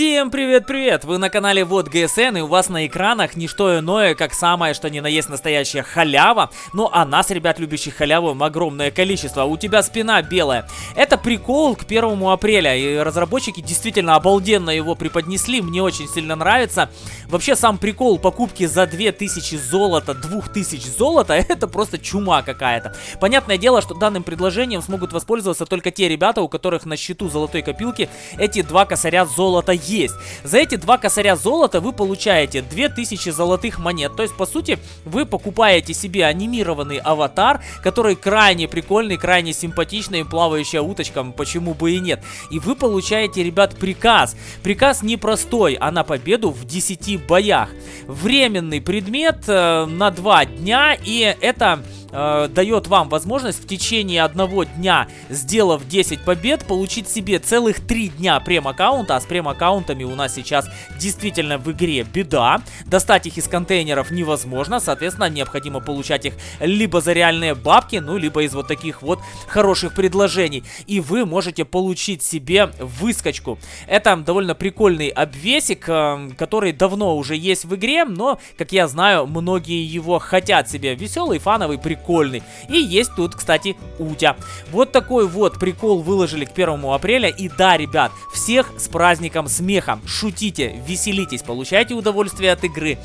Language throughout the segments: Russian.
Всем привет-привет! Вы на канале Вот ГСН и у вас на экранах не что иное, как самое что ни на есть настоящая халява. Ну а нас, ребят, любящих халяву, огромное количество. У тебя спина белая. Это прикол к 1 апреля и разработчики действительно обалденно его преподнесли. Мне очень сильно нравится. Вообще сам прикол покупки за 2000 золота, 2000 золота, это просто чума какая-то. Понятное дело, что данным предложением смогут воспользоваться только те ребята, у которых на счету золотой копилки эти два косаря золота есть. За эти два косаря золота вы получаете 2000 золотых монет. То есть, по сути, вы покупаете себе анимированный аватар, который крайне прикольный, крайне симпатичный, плавающая уточка, почему бы и нет. И вы получаете, ребят, приказ. Приказ непростой, а на победу в 10 боях. Временный предмет э, на 2 дня, и это э, дает вам возможность в течение одного дня, сделав 10 побед, получить себе целых 3 дня прем-аккаунта. А с прем-аккаунтами у нас сейчас действительно в игре беда. Достать их из контейнеров невозможно, соответственно, необходимо получать их либо за реальные бабки, ну, либо из вот таких вот хороших предложений. И вы можете получить себе выскочку. Это довольно прикольный обвесик, э, который давно уже есть в игре, но, как я знаю, многие его хотят себе. Веселый, фановый, прикольный прикольный. И есть тут, кстати, Утя. Вот такой вот прикол выложили к 1 апреля. И да, ребят, всех с праздником смеха. Шутите, веселитесь, получайте удовольствие от игры.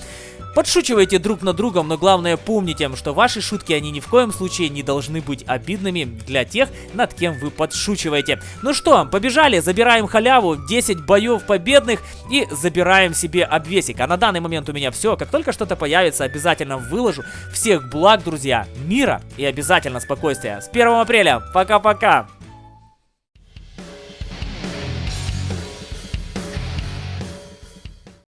Подшучивайте друг над другом, но главное помните, что ваши шутки, они ни в коем случае не должны быть обидными для тех, над кем вы подшучиваете. Ну что, побежали, забираем халяву, 10 боев победных и забираем себе обвесик. А на данный момент у меня все. Как только что-то появится, обязательно выложу. Всех благ, друзья, мира и обязательно спокойствия. С 1 апреля. Пока-пока.